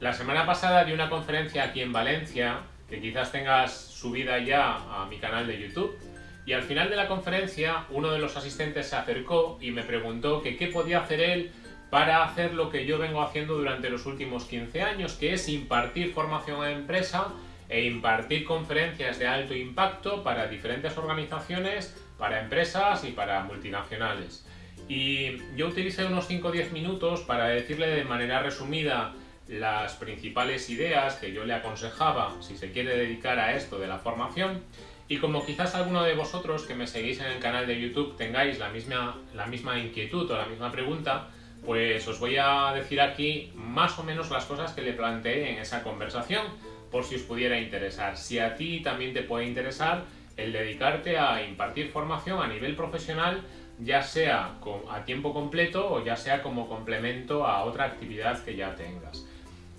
La semana pasada di una conferencia aquí en Valencia, que quizás tengas subida ya a mi canal de YouTube, y al final de la conferencia uno de los asistentes se acercó y me preguntó qué podía hacer él para hacer lo que yo vengo haciendo durante los últimos 15 años, que es impartir formación a empresa e impartir conferencias de alto impacto para diferentes organizaciones, para empresas y para multinacionales. Y yo utilicé unos 5 o 10 minutos para decirle de manera resumida las principales ideas que yo le aconsejaba si se quiere dedicar a esto de la formación y como quizás alguno de vosotros que me seguís en el canal de YouTube tengáis la misma, la misma inquietud o la misma pregunta, pues os voy a decir aquí más o menos las cosas que le planteé en esa conversación por si os pudiera interesar. Si a ti también te puede interesar el dedicarte a impartir formación a nivel profesional, ya sea a tiempo completo o ya sea como complemento a otra actividad que ya tengas.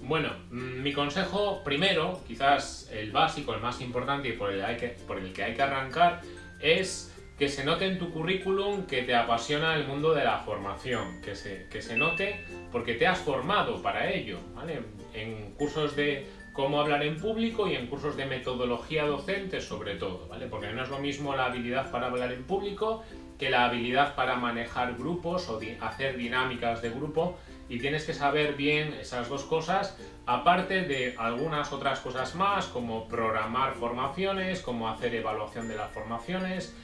Bueno, mm, mi consejo primero, quizás el básico, el más importante y por el, que, hay que arrancar, es que se note en tu currículum que te apasiona el mundo de la formación, que se, que se note porque te has formado para ello, ¿vale? En cursos de cómo hablar en público y en cursos de metodología docente sobre todo, ¿vale? Porque no es lo mismo la habilidad para hablar en público que la habilidad para manejar grupos o hacer dinámicas de grupo y tienes que saber bien esas dos cosas, aparte de algunas otras cosas más, como programar formaciones, como hacer evaluación de las formaciones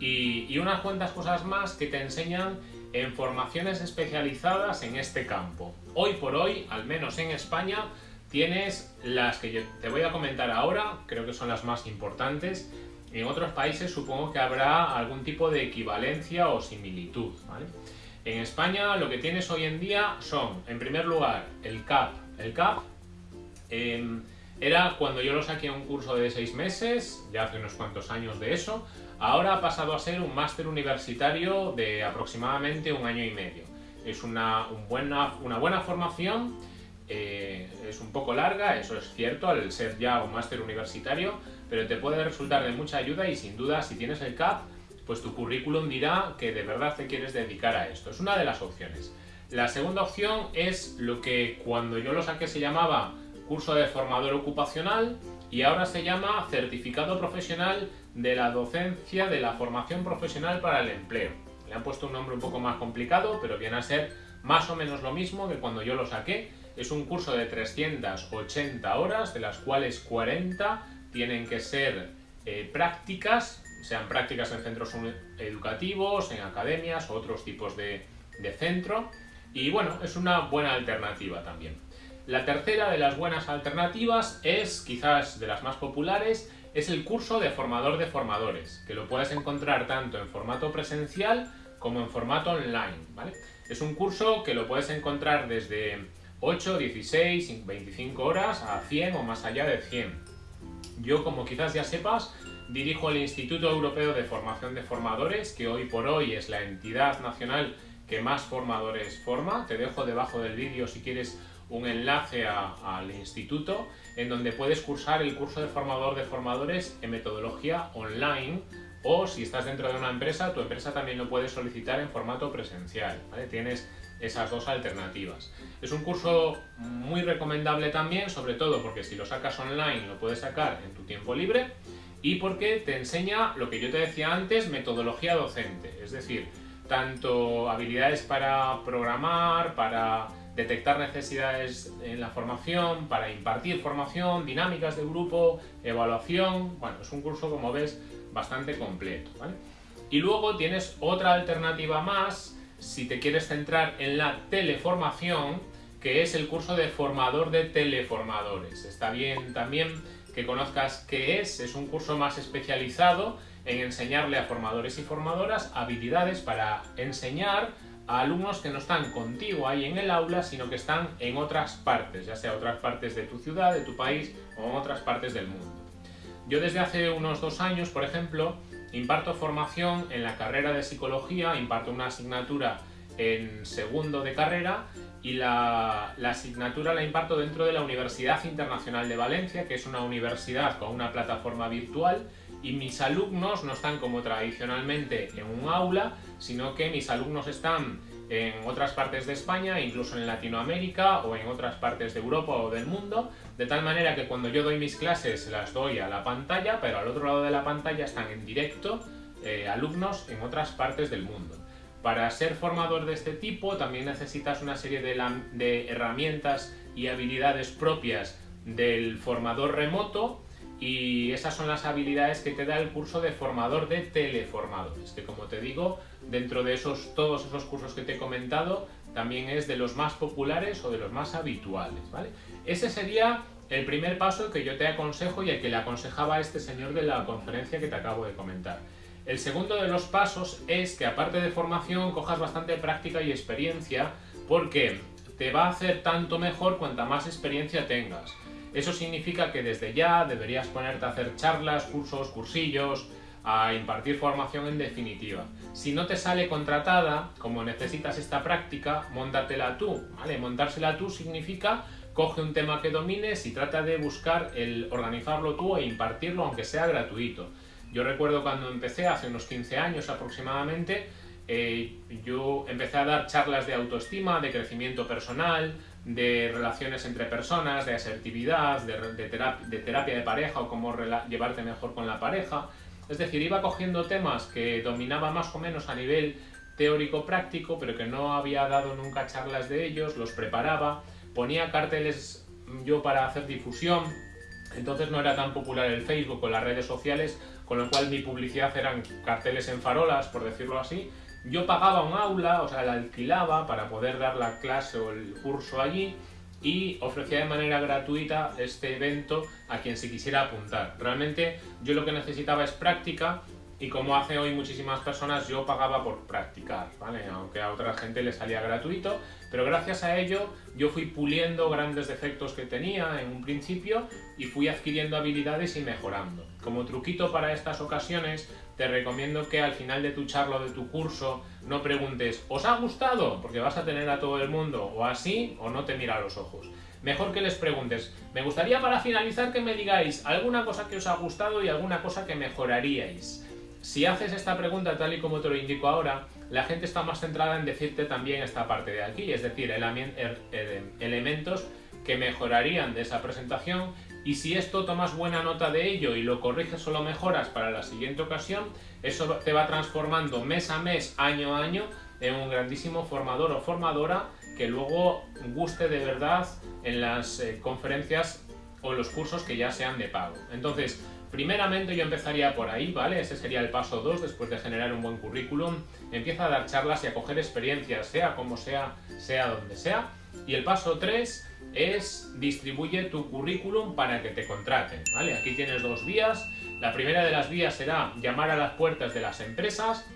y, unas cuantas cosas más que te enseñan en formaciones especializadas en este campo. Hoy por hoy, al menos en España, tienes las que yo te voy a comentar ahora, creo que son las más importantes. En otros países supongo que habrá algún tipo de equivalencia o similitud. En España lo que tienes hoy en día son, en primer lugar, el CAP. El CAP em, era cuando yo lo saqué a un curso de seis meses, ya hace unos cuantos años de eso, ahora ha pasado a ser un máster universitario de aproximadamente un año y medio. Es una, buena, una buena formación eh, es un poco larga, eso es cierto, al ser ya un máster universitario, pero te puede resultar de mucha ayuda y sin duda si tienes el CAP, pues tu currículum dirá que de verdad te quieres dedicar a esto. Es una de las opciones. La segunda opción es lo que cuando yo lo saqué se llamaba curso de formador ocupacional y ahora se llama certificado profesional de la docencia de la formación profesional para el empleo. Le han puesto un nombre un poco más complicado, pero viene a ser más o menos lo mismo que cuando yo lo saqué es un curso de 380 horas, de las cuales 40 tienen que ser eh, prácticas, sean prácticas en centros educativos, en academias o otros tipos de, centro. Y bueno, es una buena alternativa también. La tercera de las buenas alternativas es, quizás de las más populares, es el curso de formador de formadores, que lo puedes encontrar tanto en formato presencial como en formato online. ¿vale? Es un curso que lo puedes encontrar desde 8, 16, 25 horas a 100 o más allá de 100. Yo, como quizás ya sepas, dirijo el Instituto Europeo de Formación de Formadores, que hoy por hoy es la entidad nacional que más formadores forma. Te dejo debajo del vídeo si quieres un enlace al instituto en donde puedes cursar el curso de formador de formadores en metodología online o si estás dentro de una empresa, tu empresa también lo puede solicitar en formato presencial. Tienes esas dos alternativas. Es un curso muy recomendable también, sobre todo porque si lo sacas online lo puedes sacar en tu tiempo libre y porque te enseña lo que yo te decía antes, metodología docente, es decir, tanto habilidades para programar, para detectar necesidades en la formación, para impartir formación, dinámicas de grupo, evaluación, bueno, es un curso como ves bastante completo. Y luego tienes otra alternativa más si te quieres centrar en la teleformación, que es el curso de formador de teleformadores. Está bien también que conozcas qué es, es un curso más especializado en enseñarle a formadores y formadoras habilidades para enseñar a alumnos que no están contigo ahí en el aula, sino que están en otras partes, ya sea otras partes de tu ciudad, de tu país o en otras partes del mundo. Yo desde hace unos dos años, por ejemplo, Imparto formación en la carrera de psicología, imparto una asignatura en segundo de carrera y la, asignatura la imparto dentro de la Universidad Internacional de Valencia, que es una universidad con una plataforma virtual y mis alumnos no están como tradicionalmente en un aula, sino que mis alumnos están en otras partes de España, incluso en Latinoamérica o en otras partes de Europa o del mundo, de tal manera que cuando yo doy mis clases las doy a la pantalla, pero al otro lado de la pantalla están en directo eh, alumnos en otras partes del mundo. Para ser formador de este tipo también necesitas una serie de, herramientas y habilidades propias del formador remoto y esas son las habilidades que te da el curso de formador de teleformadores, que como te digo, dentro de esos, todos esos cursos que te he comentado, también es de los más populares o de los más habituales, ¿vale? Ese sería el primer paso que yo te aconsejo y el que le aconsejaba a este señor de la conferencia que te acabo de comentar. El segundo de los pasos es que aparte de formación cojas bastante práctica y experiencia porque te va a hacer tanto mejor cuanta más experiencia tengas. Eso significa que desde ya deberías ponerte a hacer charlas, cursos, cursillos, a impartir formación en definitiva. Si no te sale contratada, como necesitas esta práctica, móntatela tú, ¿vale? Montársela tú significa coge un tema que domines y trata de buscar el organizarlo tú e impartirlo aunque sea gratuito. Yo recuerdo cuando empecé, hace unos 15 años aproximadamente, eh, yo empecé a dar charlas de autoestima, de crecimiento personal, de relaciones entre personas, de asertividad, de, terapia, de pareja o cómo llevarte mejor con la pareja. Es decir, iba cogiendo temas que dominaba más o menos a nivel teórico-práctico, pero que no había dado nunca charlas de ellos, los preparaba, ponía carteles yo para hacer difusión, entonces no era tan popular el Facebook o las redes sociales, con lo cual mi publicidad eran carteles en farolas, por decirlo así, yo pagaba un aula, o sea, la alquilaba para poder dar la clase o el curso allí y ofrecía de manera gratuita este evento a quien se quisiera apuntar. Realmente yo lo que necesitaba es práctica y como hace hoy muchísimas personas, yo pagaba por practicar, ¿vale? Aunque a otra gente le salía gratuito, pero gracias a ello yo fui puliendo grandes defectos que tenía en un principio y fui adquiriendo habilidades y mejorando. Como truquito para estas ocasiones, te recomiendo que al final de tu charla o de tu curso no preguntes ¿os ha gustado? Porque vas a tener a todo el mundo o así o no te mira a los ojos. Mejor que les preguntes, me gustaría para finalizar que me digáis alguna cosa que os ha gustado y alguna cosa que mejoraríais. Si haces esta pregunta tal y como te lo indico ahora, la gente está más centrada en decirte también esta parte de aquí, es decir, er, er, elementos que mejorarían de esa presentación. Y si esto tomas buena nota de ello y lo corriges o lo mejoras para la siguiente ocasión, eso te va transformando mes a mes, año a año, en un grandísimo formador o formadora que luego guste de verdad en las eh, conferencias o los cursos que ya sean de pago. Entonces, Primeramente yo empezaría por ahí, ¿vale? Ese sería el paso 2 después de generar un buen currículum. Empieza a dar charlas y a coger experiencias, sea como sea, sea donde sea. Y el paso 3 es distribuye tu currículum para que te contraten, ¿vale? Aquí tienes dos vías. La primera de las vías será llamar a las puertas de las empresas,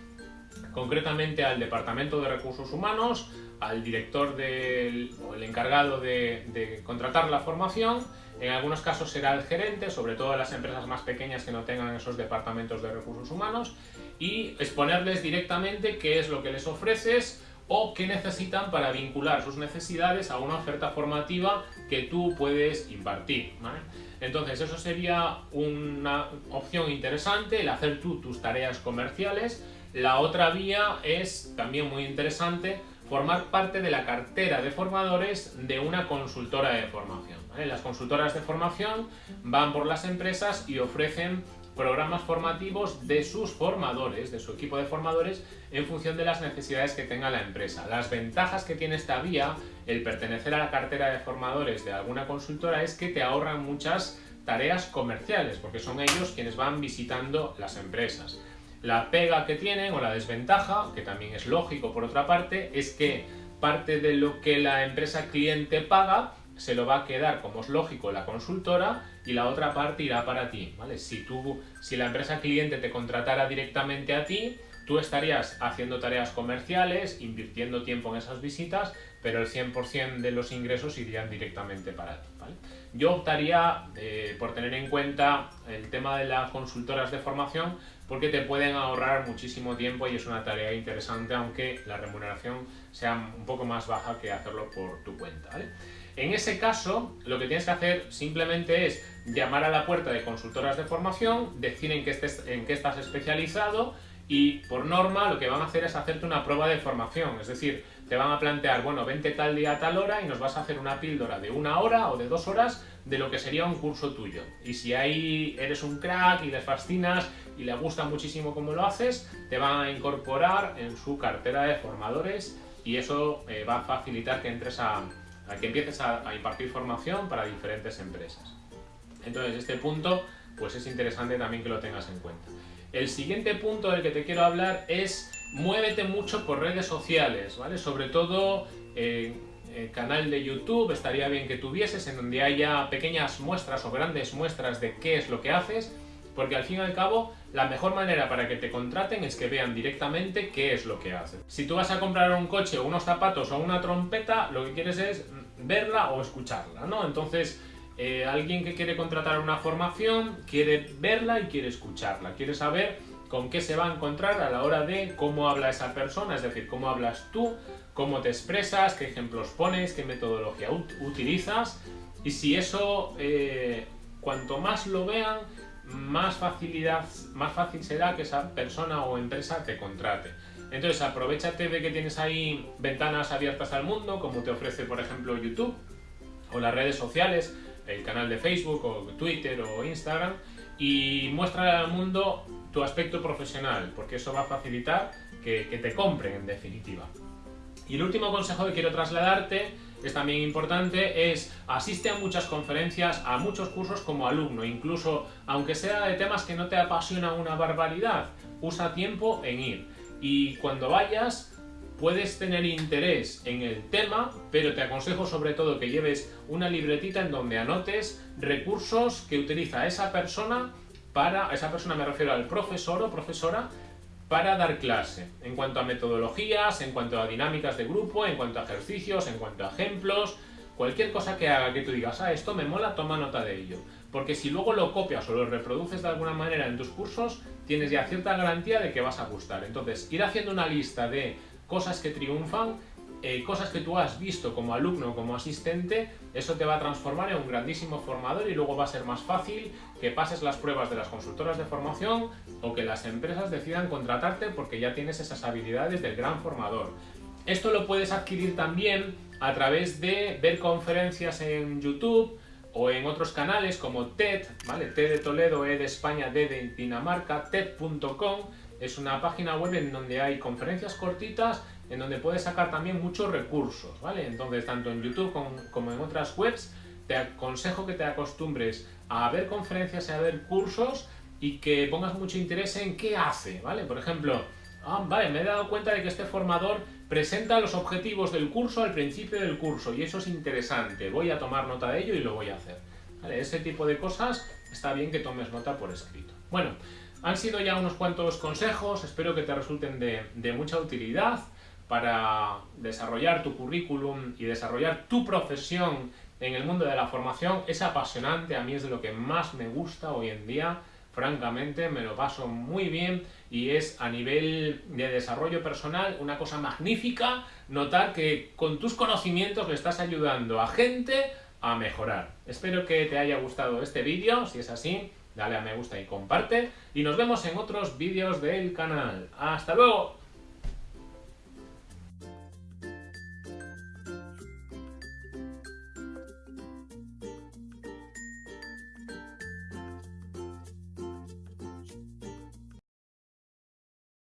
concretamente al Departamento de Recursos Humanos, al director del, o el encargado de, de contratar la formación en algunos casos será el gerente, sobre todo las empresas más pequeñas que no tengan esos departamentos de recursos humanos, y exponerles directamente qué es lo que les ofreces o qué necesitan para vincular sus necesidades a una oferta formativa que tú puedes impartir. Entonces eso sería una opción interesante, el hacer tú tus tareas comerciales. La otra vía es también muy interesante, formar parte de la cartera de formadores de una consultora de formación. Las consultoras de formación van por las empresas y ofrecen programas formativos de sus formadores, de su equipo de formadores, en función de las necesidades que tenga la empresa. Las ventajas que tiene esta vía, el pertenecer a la cartera de formadores de alguna consultora, es que te ahorran muchas tareas comerciales, porque son ellos quienes van visitando las empresas. La pega que tienen o la desventaja, que también es lógico por otra parte, es que parte de lo que la empresa cliente paga se lo va a quedar, como es lógico, la consultora y la otra parte irá para ti. ¿vale? Si, si la empresa cliente te contratara directamente a ti, tú estarías haciendo tareas comerciales, invirtiendo tiempo en esas visitas, pero el 100% de los ingresos irían directamente para ti. Yo optaría eh, por tener en cuenta el tema de las consultoras de formación porque te pueden ahorrar muchísimo tiempo y es una tarea interesante, aunque la remuneración sea un poco más baja que hacerlo por tu cuenta. En ese caso, lo que tienes que hacer simplemente es llamar a la puerta de consultoras de formación, decir en qué, estás especializado y por norma lo que van a hacer es hacerte una prueba de formación, es decir, te van a plantear, bueno, vente tal día a tal hora y nos vas a hacer una píldora de una hora o de dos horas de lo que sería un curso tuyo. Y si ahí eres un crack y les fascinas y les gusta muchísimo cómo lo haces, te van a incorporar en su cartera de formadores y eso eh, va a facilitar que entres a, que empieces a, a impartir formación para diferentes empresas. Entonces, este punto pues es interesante también que lo tengas en cuenta. El siguiente punto del que te quiero hablar es muévete mucho por redes sociales, ¿vale? Sobre todo en el canal de YouTube estaría bien que tuvieses en donde haya pequeñas muestras o grandes muestras de qué es lo que haces, porque al fin y al cabo la mejor manera para que te contraten es que vean directamente qué es lo que haces. Si tú vas a comprar un coche, unos zapatos o una trompeta, lo que quieres es verla o escucharla, ¿no? Entonces, eh, alguien que quiere contratar una formación quiere verla y quiere escucharla, quiere saber con qué se va a encontrar a la hora de cómo habla esa persona, es decir, cómo hablas tú, cómo te expresas, qué ejemplos pones, qué metodología utilizas y si eso, eh, cuanto más lo vean, más facilidad, más fácil será que esa persona o empresa te contrate. Entonces aprovechate de que tienes ahí ventanas abiertas al mundo, como te ofrece por ejemplo YouTube o las redes sociales, el canal de Facebook o Twitter o Instagram y muestra al mundo tu aspecto profesional, porque eso va a facilitar que, te compren en definitiva. Y el último consejo que quiero trasladarte, es también importante, es asiste a muchas conferencias, a muchos cursos como alumno, incluso aunque sea de temas que no te apasionan una barbaridad, usa tiempo en ir. Y cuando vayas, Puedes tener interés en el tema, pero te aconsejo sobre todo que lleves una libretita en donde anotes recursos que utiliza esa persona para, esa persona me refiero al profesor o profesora, para dar clase, en cuanto a metodologías, en cuanto a dinámicas de grupo, en cuanto a ejercicios, en cuanto a ejemplos, cualquier cosa que haga que tú digas, ah, esto me mola, toma nota de ello. Porque si luego lo copias o lo reproduces de alguna manera en tus cursos, tienes ya cierta garantía de que vas a gustar. Entonces, ir haciendo una lista de cosas que triunfan, eh, cosas que tú has visto como alumno como asistente, eso te va a transformar en un grandísimo formador y luego va a ser más fácil que pases las pruebas de las consultoras de formación o que las empresas decidan contratarte porque ya tienes esas habilidades del gran formador. Esto lo puedes adquirir también a través de ver conferencias en YouTube o en otros canales como TED, ¿vale? TED de Toledo, E de España, D de Dinamarca, TED.com es una página web en donde hay conferencias cortitas, en donde puedes sacar también muchos recursos, ¿vale? Entonces, tanto en YouTube como, en otras webs, te aconsejo que te acostumbres a ver conferencias y a ver cursos y que pongas mucho interés en qué hace, ¿vale? Por ejemplo, ah, vale, me he dado cuenta de que este formador presenta los objetivos del curso al principio del curso y eso es interesante, voy a tomar nota de ello y lo voy a hacer. ¿Vale? Ese tipo de cosas está bien que tomes nota por escrito. Bueno, han sido ya unos cuantos consejos, espero que te resulten de, mucha utilidad para desarrollar tu currículum y desarrollar tu profesión en el mundo de la formación. Es apasionante, a mí es de lo que más me gusta hoy en día, francamente me lo paso muy bien y es a nivel de desarrollo personal una cosa magnífica notar que con tus conocimientos le estás ayudando a gente a mejorar. Espero que te haya gustado este vídeo, si es así, dale a me gusta y comparte. Y nos vemos en otros vídeos del canal. ¡Hasta luego!